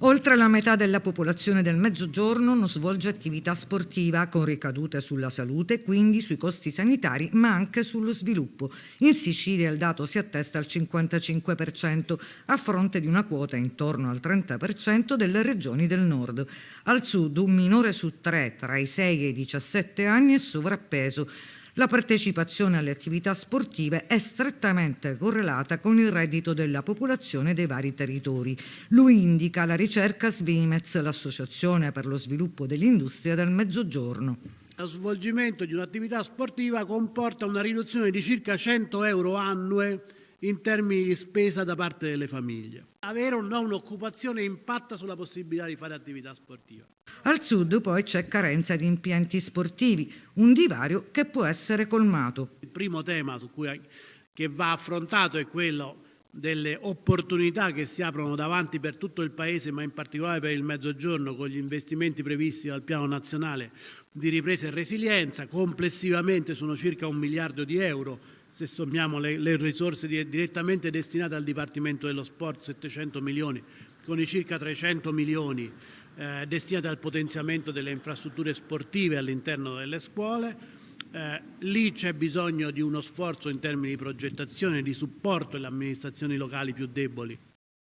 Oltre la metà della popolazione del Mezzogiorno non svolge attività sportiva con ricadute sulla salute, quindi sui costi sanitari, ma anche sullo sviluppo. In Sicilia il dato si attesta al 55%, a fronte di una quota intorno al 30% delle regioni del nord. Al sud un minore su tre tra i 6 e i 17 anni è sovrappeso, la partecipazione alle attività sportive è strettamente correlata con il reddito della popolazione dei vari territori. Lo indica la ricerca Svimez, l'Associazione per lo sviluppo dell'industria del Mezzogiorno. Lo svolgimento di un'attività sportiva comporta una riduzione di circa 100 euro annue in termini di spesa da parte delle famiglie. Avere o no un'occupazione impatta sulla possibilità di fare attività sportiva. Al sud poi c'è carenza di impianti sportivi, un divario che può essere colmato. Il primo tema cui, che va affrontato è quello delle opportunità che si aprono davanti per tutto il Paese, ma in particolare per il Mezzogiorno, con gli investimenti previsti dal Piano Nazionale di Ripresa e Resilienza. Complessivamente sono circa un miliardo di euro se sommiamo le, le risorse direttamente destinate al Dipartimento dello Sport, 700 milioni, con i circa 300 milioni eh, destinati al potenziamento delle infrastrutture sportive all'interno delle scuole. Eh, lì c'è bisogno di uno sforzo in termini di progettazione, di supporto alle amministrazioni locali più deboli